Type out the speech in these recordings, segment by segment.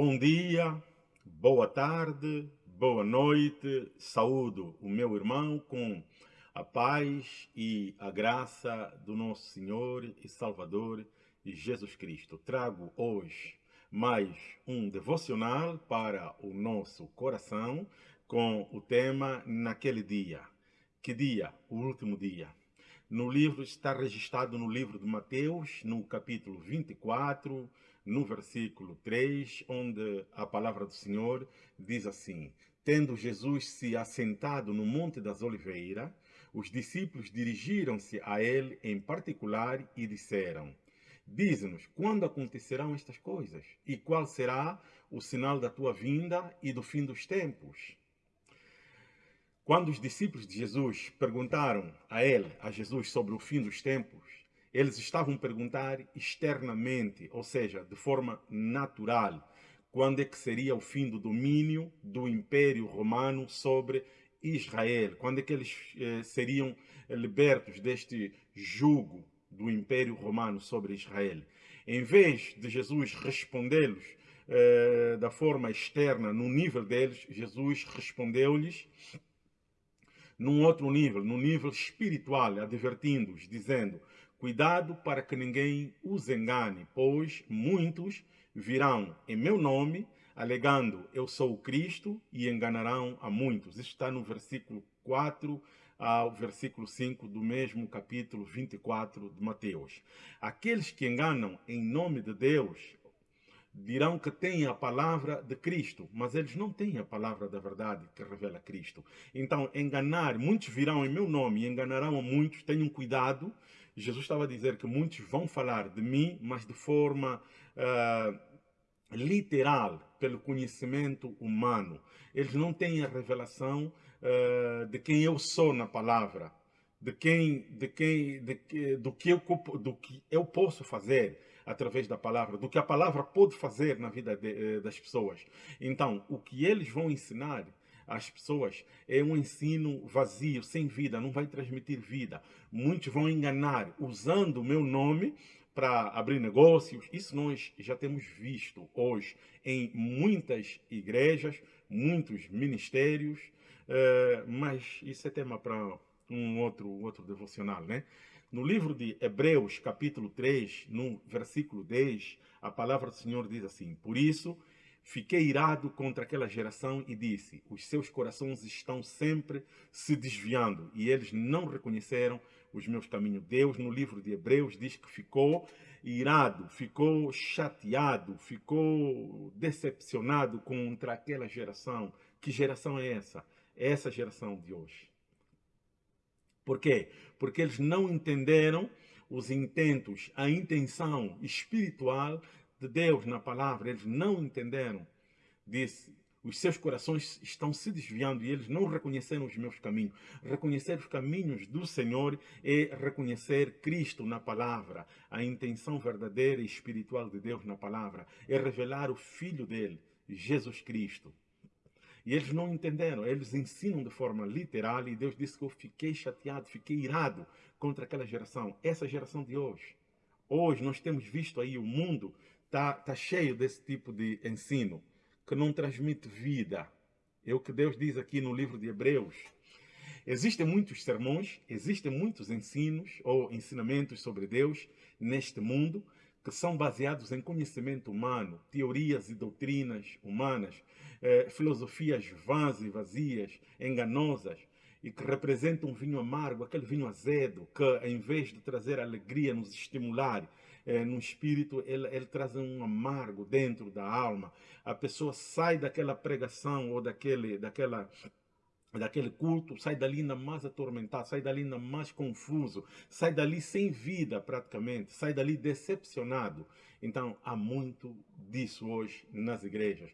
Bom dia, boa tarde, boa noite. Saúdo o meu irmão com a paz e a graça do nosso Senhor e Salvador Jesus Cristo. Trago hoje mais um devocional para o nosso coração com o tema Naquele Dia. Que dia? O último dia. No livro está registrado no livro de Mateus, no capítulo 24, no versículo 3, onde a palavra do Senhor diz assim: Tendo Jesus se assentado no Monte das Oliveiras, os discípulos dirigiram-se a ele em particular e disseram: Diz-nos quando acontecerão estas coisas e qual será o sinal da tua vinda e do fim dos tempos. Quando os discípulos de Jesus perguntaram a ele, a Jesus, sobre o fim dos tempos, eles estavam a perguntar externamente, ou seja, de forma natural, quando é que seria o fim do domínio do Império Romano sobre Israel, quando é que eles eh, seriam libertos deste jugo do Império Romano sobre Israel. Em vez de Jesus respondê-los eh, da forma externa, no nível deles, Jesus respondeu-lhes num outro nível, no nível espiritual, advertindo-os, dizendo: Cuidado para que ninguém os engane, pois muitos virão em meu nome, alegando eu sou o Cristo, e enganarão a muitos. Isso está no versículo 4 ao versículo 5 do mesmo capítulo 24 de Mateus. Aqueles que enganam em nome de Deus dirão que têm a palavra de Cristo, mas eles não têm a palavra da verdade que revela Cristo. Então, enganar, muitos virão em meu nome e enganarão a muitos, tenham cuidado, Jesus estava a dizer que muitos vão falar de mim, mas de forma uh, literal, pelo conhecimento humano. Eles não têm a revelação uh, de quem eu sou na palavra, de quem, de quem, de, do que eu, do que eu posso fazer através da palavra, do que a palavra pode fazer na vida de, eh, das pessoas. Então, o que eles vão ensinar às pessoas é um ensino vazio, sem vida, não vai transmitir vida. Muitos vão enganar usando o meu nome para abrir negócios. Isso nós já temos visto hoje em muitas igrejas, muitos ministérios, uh, mas isso é tema para um outro, outro devocional, né? No livro de Hebreus, capítulo 3, no versículo 10, a palavra do Senhor diz assim, Por isso, Fiquei irado contra aquela geração e disse: Os seus corações estão sempre se desviando e eles não reconheceram os meus caminhos. Deus, no livro de Hebreus, diz que ficou irado, ficou chateado, ficou decepcionado contra aquela geração. Que geração é essa? É essa geração de hoje. Por quê? Porque eles não entenderam os intentos, a intenção espiritual de Deus na palavra, eles não entenderam. Disse, os seus corações estão se desviando e eles não reconheceram os meus caminhos. Reconhecer os caminhos do Senhor é reconhecer Cristo na palavra, a intenção verdadeira e espiritual de Deus na palavra, é revelar o Filho dele, Jesus Cristo. E eles não entenderam, eles ensinam de forma literal e Deus disse que eu fiquei chateado, fiquei irado contra aquela geração, essa geração de hoje. Hoje nós temos visto aí o mundo está tá cheio desse tipo de ensino que não transmite vida. É o que Deus diz aqui no livro de Hebreus. Existem muitos sermões, existem muitos ensinos ou ensinamentos sobre Deus neste mundo que são baseados em conhecimento humano, teorias e doutrinas humanas, eh, filosofias vãs e vazias, enganosas, e que representam um vinho amargo, aquele vinho azedo, que em vez de trazer alegria, nos estimular, é, no espírito, ele, ele traz um amargo dentro da alma. A pessoa sai daquela pregação ou daquele, daquela daquele culto, sai dali ainda mais atormentado, sai dali ainda mais confuso, sai dali sem vida praticamente, sai dali decepcionado. Então, há muito disso hoje nas igrejas.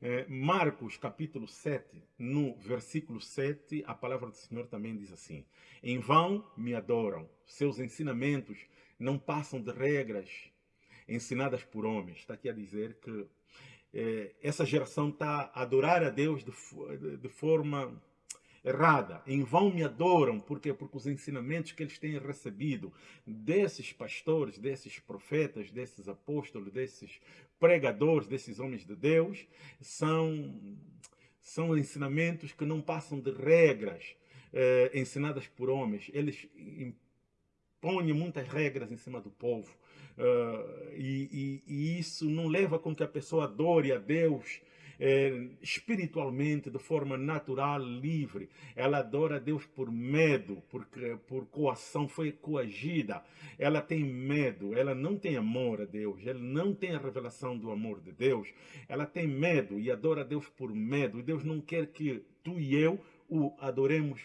É, Marcos capítulo 7, no versículo 7, a palavra do Senhor também diz assim, Em vão me adoram, seus ensinamentos não passam de regras ensinadas por homens. Está aqui a dizer que é, essa geração está a adorar a Deus de, de, forma errada. Em vão me adoram, porque porque os ensinamentos que eles têm recebido desses pastores, desses profetas, desses apóstolos, desses pregadores, desses homens de Deus, são são ensinamentos que não passam de regras eh, ensinadas por homens. Eles impõem muitas regras em cima do povo. Uh, e, e, e, isso não leva com que a pessoa adore a Deus é, espiritualmente, de forma natural, livre. Ela adora a Deus por medo, porque, por coação, foi coagida. Ela tem medo, ela não tem amor a Deus, ela não tem a revelação do amor de Deus. Ela tem medo e adora a Deus por medo. E Deus não quer que tu e eu o adoremos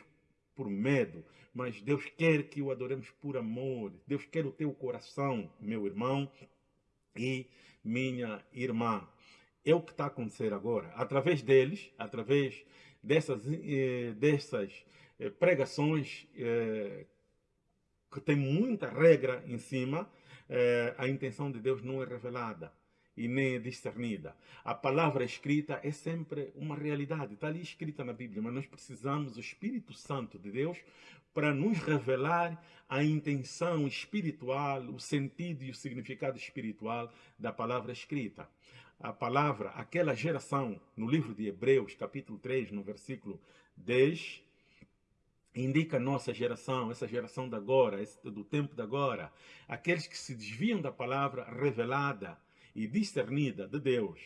por medo, mas Deus quer que o adoremos por amor. Deus quer o teu coração, meu irmão e minha irmã é o que está a acontecer agora. Através deles, através dessas, eh, dessas eh, pregações eh, que tem muita regra em cima, eh, a intenção de Deus não é revelada e nem é discernida. A palavra escrita é sempre uma realidade, está ali escrita na Bíblia, mas nós precisamos do Espírito Santo de Deus para nos revelar a intenção espiritual, o sentido e o significado espiritual da palavra escrita. A palavra, aquela geração, no livro de Hebreus, capítulo 3, no versículo 10, indica a nossa geração, essa geração de agora, do tempo de agora, aqueles que se desviam da palavra revelada e discernida de Deus,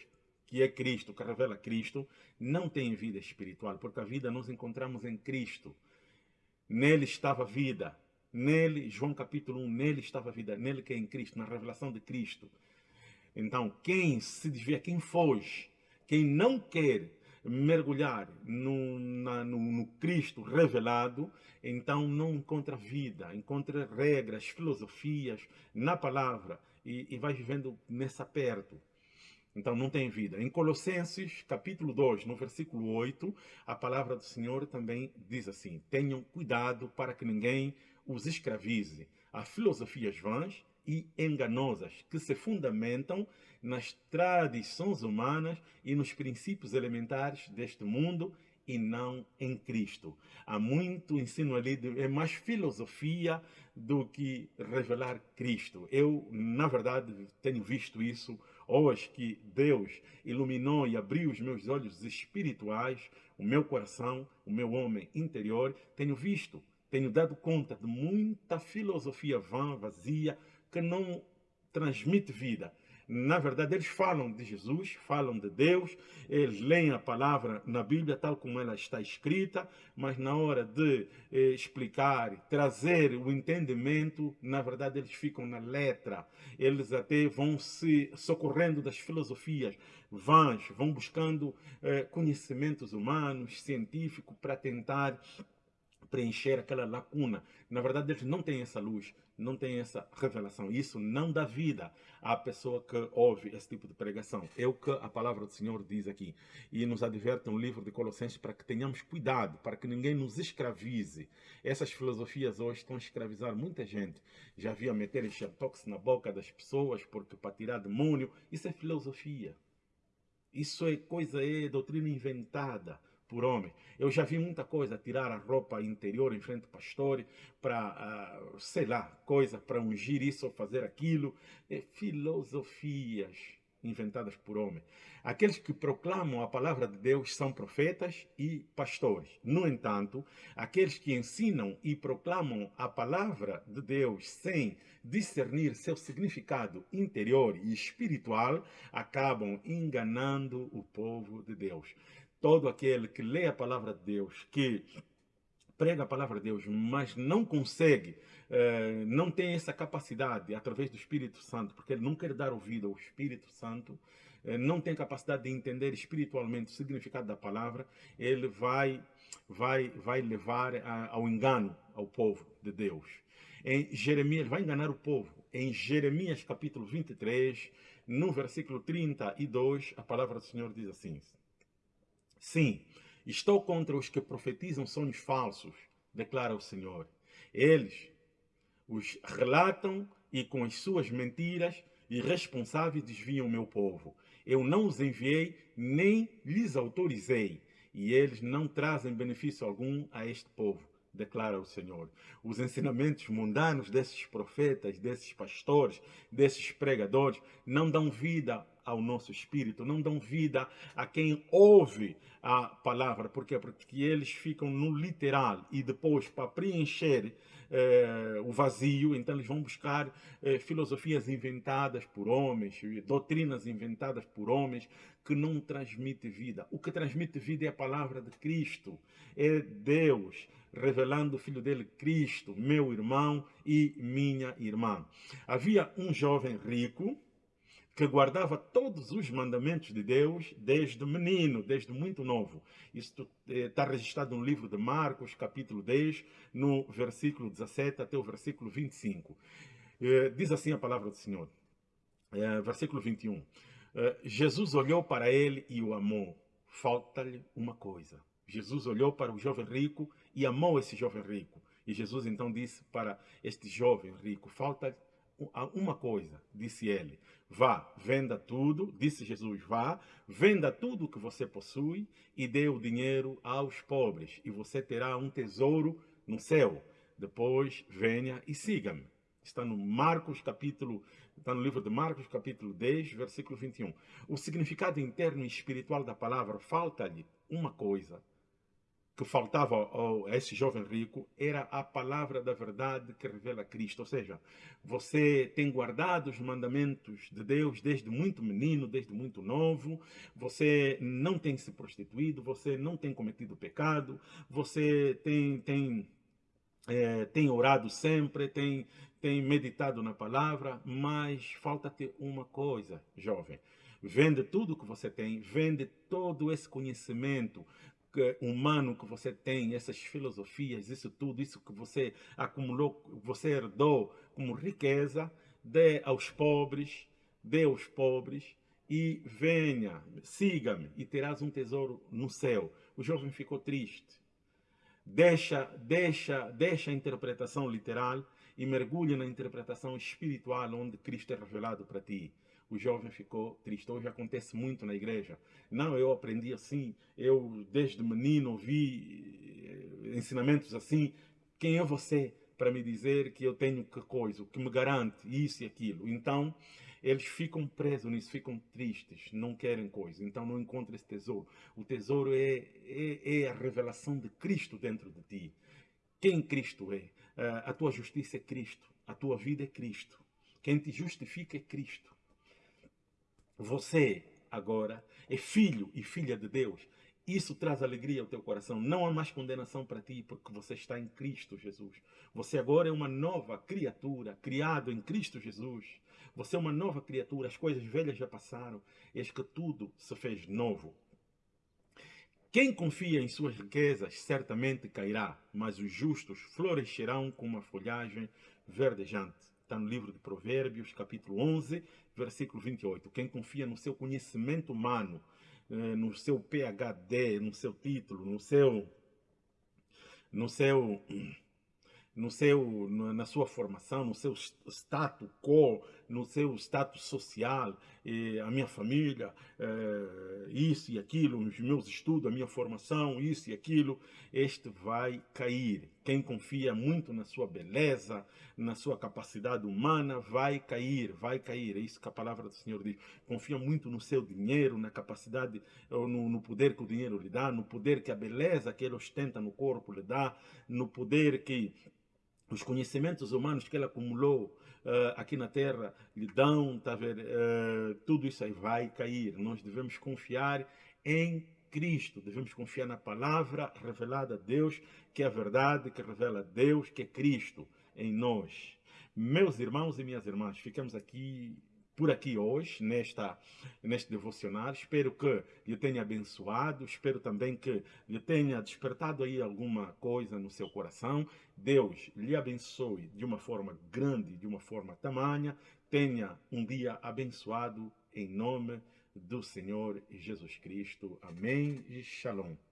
que é Cristo, que revela Cristo, não têm vida espiritual, porque a vida nós encontramos em Cristo. Nele estava a vida. Nele, João capítulo 1, nele estava a vida, nele que é em Cristo, na revelação de Cristo. Então, quem se desvia, quem foge, quem não quer mergulhar no, na, no, no, Cristo revelado, então não encontra vida, encontra regras, filosofias na palavra e, e vai vivendo nessa perto. Então não tem vida. Em Colossenses, capítulo 2, no versículo 8, a palavra do Senhor também diz assim, tenham cuidado para que ninguém os escravize a filosofias vãs e enganosas que se fundamentam nas tradições humanas e nos princípios elementares deste mundo e não em Cristo. Há muito ensino ali, é mais filosofia do que revelar Cristo. Eu, na verdade, tenho visto isso hoje que Deus iluminou e abriu os meus olhos espirituais, o meu coração, o meu homem interior, tenho visto, tenho dado conta de muita filosofia vã, vazia, que não transmite vida. Na verdade, eles falam de Jesus, falam de Deus, eles leem a palavra na Bíblia tal como ela está escrita, mas na hora de eh, explicar, trazer o entendimento, na verdade eles ficam na letra. Eles até vão se socorrendo das filosofias vãs, vão buscando eh, conhecimentos humanos, científicos, para tentar preencher aquela lacuna. Na verdade, eles não têm essa luz, não têm essa revelação. Isso não dá vida à pessoa que ouve esse tipo de pregação. É o que a palavra do Senhor diz aqui. E nos adverte um livro de Colossenses para que tenhamos cuidado, para que ninguém nos escravize. Essas filosofias hoje estão a escravizar muita gente. Já havia meter xertox na boca das pessoas porque para tirar demônio. Isso é filosofia. Isso é coisa, é doutrina inventada por homem. Eu já vi muita coisa, tirar a roupa interior em frente ao pastor para, uh, sei lá, coisa para ungir isso ou fazer aquilo. É filosofias inventadas por homem. Aqueles que proclamam a palavra de Deus são profetas e pastores. No entanto, aqueles que ensinam e proclamam a palavra de Deus sem discernir seu significado interior e espiritual, acabam enganando o povo de Deus todo aquele que lê a palavra de Deus, que prega a palavra de Deus, mas não consegue, eh, não tem essa capacidade através do Espírito Santo, porque ele não quer dar ouvido ao Espírito Santo, eh, não tem capacidade de entender espiritualmente o significado da palavra, ele vai, vai, vai levar ao engano ao povo de Deus. Em Jeremias, vai enganar o povo. Em Jeremias capítulo 23, no versículo 32, a palavra do Senhor diz assim, Sim, estou contra os que profetizam sonhos falsos, declara o Senhor. Eles os relatam e com as suas mentiras irresponsáveis desviam o meu povo. Eu não os enviei nem lhes autorizei. e eles não trazem benefício algum a este povo declara o Senhor. Os ensinamentos mundanos desses profetas, desses pastores, desses pregadores, não dão vida ao nosso espírito, não dão vida a quem ouve a palavra. Por quê? Porque eles ficam no literal e depois, para preencher eh, o vazio, então eles vão buscar eh, filosofias inventadas por homens, doutrinas inventadas por homens, que não transmite vida. O que transmite vida é a palavra de Cristo, é Deus revelando o Filho dele, Cristo, meu irmão e minha irmã. Havia um jovem rico que guardava todos os mandamentos de Deus desde menino, desde muito novo. Isso está eh, registrado no livro de Marcos, capítulo 10, no versículo 17 até o versículo 25. Eh, diz assim a palavra do Senhor, eh, versículo 21. Jesus olhou para ele e o amou. Falta-lhe uma coisa. Jesus olhou para o jovem rico e amou esse jovem rico. E Jesus então disse para este jovem rico, falta uma coisa, disse ele, vá, venda tudo, disse Jesus, vá, venda tudo o que você possui e dê o dinheiro aos pobres, e você terá um tesouro no céu. Depois venha e siga-me. Está no Marcos capítulo, está no livro de Marcos capítulo 10, versículo 21. O significado interno e espiritual da palavra falta-lhe uma coisa, que faltava a esse jovem rico era a palavra da verdade que revela Cristo. Ou seja, você tem guardado os mandamentos de Deus desde muito menino, desde muito novo, você não tem se prostituído, você não tem cometido pecado, você tem, tem, é, tem orado sempre, tem, tem meditado na palavra, mas falta-te uma coisa, jovem. Vende tudo que você tem, vende todo esse conhecimento, humano que você tem, essas filosofias, isso tudo, isso que você acumulou, você herdou como riqueza, dê aos pobres, dê aos pobres e venha, siga-me e terás um tesouro no céu. O jovem ficou triste. Deixa, deixa, deixa a interpretação literal e mergulha na interpretação espiritual onde Cristo é revelado para ti o jovem ficou triste. Hoje acontece muito na igreja. Não, eu aprendi assim, eu desde menino ouvi eh, ensinamentos assim. Quem é você para me dizer que eu tenho que coisa, que me garante isso e aquilo? Então, eles ficam presos nisso, ficam tristes, não querem coisa, então não encontram esse tesouro. O tesouro é, é, é a revelação de Cristo dentro de ti. Quem Cristo é? Eh, a tua justiça é Cristo, a tua vida é Cristo. Quem te justifica é Cristo. Você agora é filho e filha de Deus. Isso traz alegria ao teu coração. Não há mais condenação para ti, porque você está em Cristo Jesus. Você agora é uma nova criatura, criado em Cristo Jesus. Você é uma nova criatura. As coisas velhas já passaram. Eis que tudo se fez novo. Quem confia em suas riquezas certamente cairá, mas os justos florescerão como a folhagem verdejante. Está no livro de Provérbios, capítulo 11, versículo 28. Quem confia no seu conhecimento humano, eh, no seu PhD, no seu título, no seu, no seu no seu, na sua formação, no seu status quo, no seu status social, a minha família, eh, isso e aquilo, os meus estudos, a minha formação, isso e aquilo, este vai cair. Quem confia muito na sua beleza, na sua capacidade humana, vai cair, vai cair. É isso que a palavra do Senhor diz. Confia muito no seu dinheiro, na capacidade, no, no poder que o dinheiro lhe dá, no poder que a beleza que ele ostenta no corpo lhe dá, no poder que os conhecimentos humanos que ele acumulou uh, aqui na Terra lhe dão, tá uh, tudo isso aí vai cair. Nós devemos confiar em Cristo, devemos confiar na palavra revelada a Deus, que é a verdade, que revela a Deus, que é Cristo em nós. Meus irmãos e minhas irmãs, ficamos aqui por aqui hoje, nesta, neste devocional. Espero que lhe tenha abençoado, espero também que lhe tenha despertado aí alguma coisa no seu coração. Deus lhe abençoe de uma forma grande, de uma forma tamanha. Tenha um dia abençoado em nome do Senhor Jesus Cristo. Amém e Shalom.